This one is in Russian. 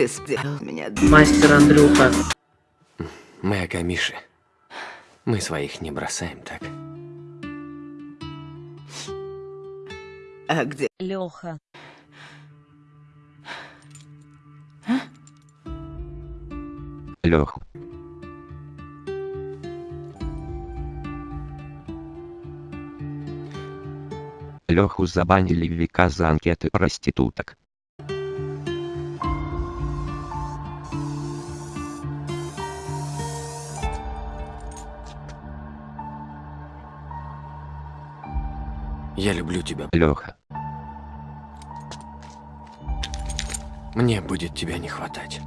Ты сделал меня... Мастер Андрюха. Мы о Миши. Мы своих не бросаем так. А где... Леха. Леху. Леху забанили в века за анкеты проституток. Я люблю тебя. Леха. Мне будет тебя не хватать.